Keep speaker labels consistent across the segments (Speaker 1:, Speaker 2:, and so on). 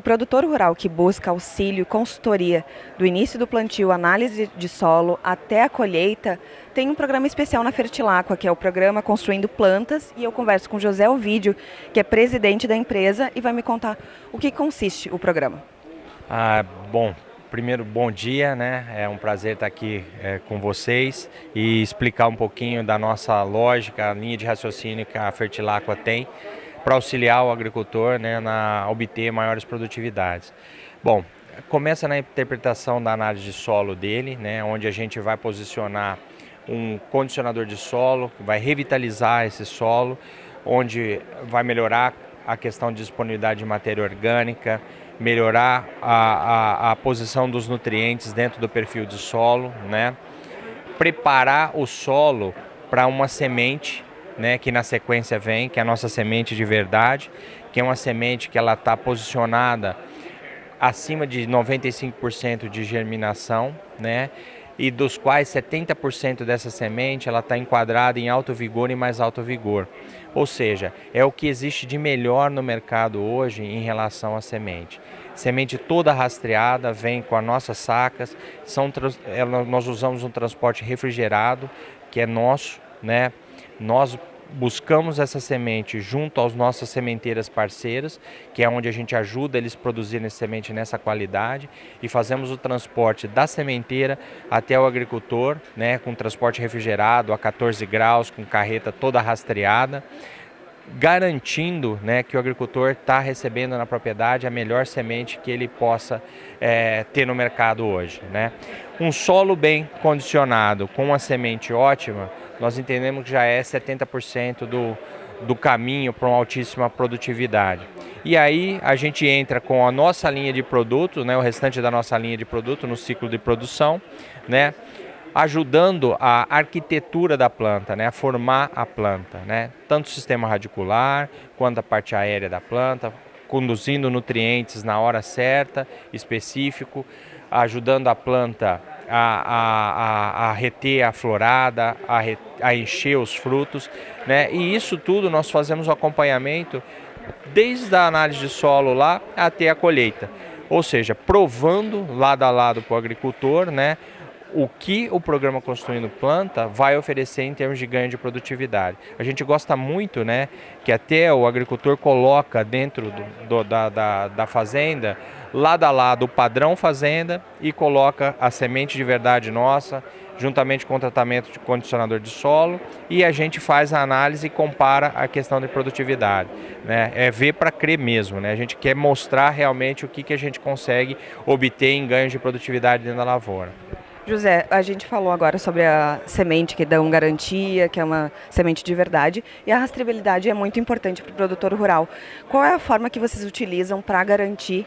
Speaker 1: O produtor rural que busca auxílio consultoria do início do plantio, análise de solo até a colheita, tem um programa especial na Fertilacqua, que é o programa Construindo Plantas, e eu converso com José Ovídio, que é presidente da empresa, e vai me contar o que consiste o programa.
Speaker 2: Ah, bom, primeiro bom dia, né? É um prazer estar aqui é, com vocês e explicar um pouquinho da nossa lógica, a linha de raciocínio que a Fertilacqua tem para auxiliar o agricultor né, na obter maiores produtividades. Bom, começa na interpretação da análise de solo dele, né, onde a gente vai posicionar um condicionador de solo, que vai revitalizar esse solo, onde vai melhorar a questão de disponibilidade de matéria orgânica, melhorar a, a, a posição dos nutrientes dentro do perfil de solo, né? preparar o solo para uma semente né, que na sequência vem, que é a nossa semente de verdade, que é uma semente que ela está posicionada acima de 95% de germinação, né, e dos quais 70% dessa semente ela está enquadrada em alto vigor e mais alto vigor. Ou seja, é o que existe de melhor no mercado hoje em relação à semente. Semente toda rastreada, vem com as nossas sacas, são, nós usamos um transporte refrigerado, que é nosso, né? Nós buscamos essa semente junto às nossas sementeiras parceiras, que é onde a gente ajuda eles a produzirem essa semente nessa qualidade e fazemos o transporte da sementeira até o agricultor, né, com transporte refrigerado a 14 graus, com carreta toda rastreada garantindo né, que o agricultor está recebendo na propriedade a melhor semente que ele possa é, ter no mercado hoje. Né? Um solo bem condicionado com uma semente ótima nós entendemos que já é 70% do, do caminho para uma altíssima produtividade. E aí a gente entra com a nossa linha de produto, né, o restante da nossa linha de produto no ciclo de produção, né, ajudando a arquitetura da planta, né, a formar a planta, né, tanto o sistema radicular quanto a parte aérea da planta, conduzindo nutrientes na hora certa, específico, ajudando a planta a, a, a, reter a florada, a, a encher os frutos. Né? E isso tudo nós fazemos o acompanhamento desde a análise de solo lá até a colheita. Ou seja, provando lado a lado para o agricultor né, o que o programa Construindo Planta vai oferecer em termos de ganho de produtividade. A gente gosta muito né, que até o agricultor coloca dentro do, do, da, da, da fazenda lado a lado o padrão fazenda e coloca a semente de verdade nossa, juntamente com o tratamento de condicionador de solo, e a gente faz a análise e compara a questão de produtividade. Né? É ver para crer mesmo, né? a gente quer mostrar realmente o que, que a gente consegue obter em ganhos de produtividade dentro da lavoura.
Speaker 1: José, a gente falou agora sobre a semente que dão garantia, que é uma semente de verdade, e a rastreabilidade é muito importante para o produtor rural. Qual é a forma que vocês utilizam para garantir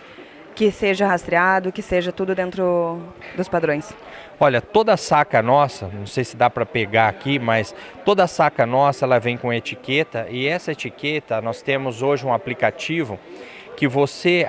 Speaker 1: que seja rastreado, que seja tudo dentro dos padrões?
Speaker 2: Olha, toda saca nossa, não sei se dá para pegar aqui, mas toda saca nossa ela vem com etiqueta e essa etiqueta nós temos hoje um aplicativo que você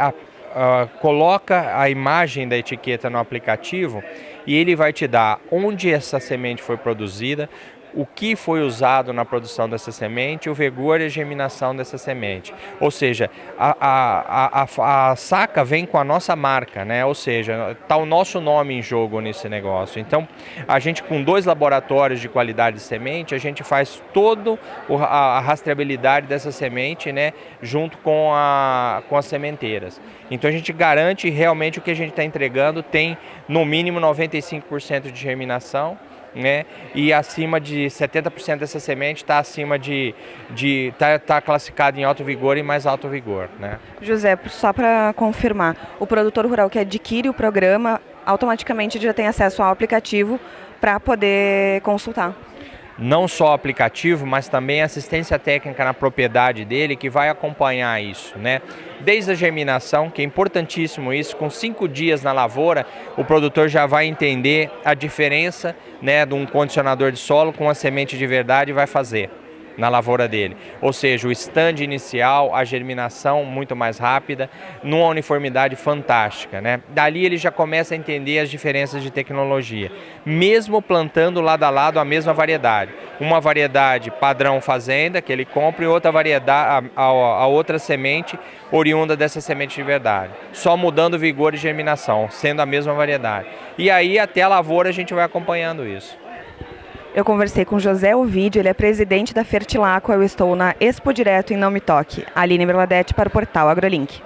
Speaker 2: a, coloca a imagem da etiqueta no aplicativo e ele vai te dar onde essa semente foi produzida, o que foi usado na produção dessa semente, o vigor e a germinação dessa semente. Ou seja, a, a, a, a saca vem com a nossa marca, né? ou seja, está o nosso nome em jogo nesse negócio. Então, a gente com dois laboratórios de qualidade de semente, a gente faz toda a, rastreabilidade dessa semente né? junto com, a, com as sementeiras. Então, a gente garante realmente o que a gente está entregando tem no mínimo 95% de germinação, né? E acima de 70% dessa semente está acima de de tá, tá classificado em alto vigor e mais alto vigor, né?
Speaker 1: José, só para confirmar, o produtor rural que adquire o programa automaticamente já tem acesso ao aplicativo para poder consultar
Speaker 2: não só aplicativo, mas também assistência técnica na propriedade dele que vai acompanhar isso, né? Desde a germinação, que é importantíssimo isso, com cinco dias na lavoura, o produtor já vai entender a diferença né, de um condicionador de solo com a semente de verdade e vai fazer. Na lavoura dele. Ou seja, o stand inicial, a germinação muito mais rápida, numa uniformidade fantástica. Né? Dali ele já começa a entender as diferenças de tecnologia, mesmo plantando lado a lado a mesma variedade. Uma variedade padrão fazenda, que ele compra, e outra variedade, a, a, a outra semente oriunda dessa semente de verdade. Só mudando vigor e germinação, sendo a mesma variedade. E aí até a lavoura a gente vai acompanhando isso.
Speaker 1: Eu conversei com José Ovidio, ele é presidente da Fertilaco, eu estou na Expo Direto em Não Me Toque. Aline Berladete para o portal AgroLink.